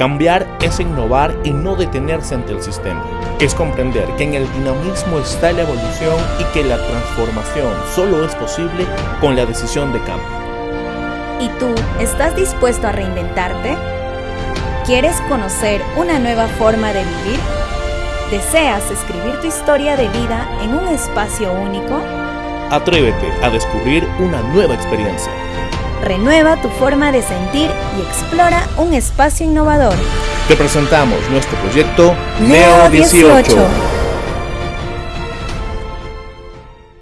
Cambiar es innovar y no detenerse ante el sistema. Es comprender que en el dinamismo está la evolución y que la transformación solo es posible con la decisión de cambio. ¿Y tú estás dispuesto a reinventarte? ¿Quieres conocer una nueva forma de vivir? ¿Deseas escribir tu historia de vida en un espacio único? Atrévete a descubrir una nueva experiencia. Renueva tu forma de sentir y explora un espacio innovador. Te presentamos nuestro proyecto Neo 18.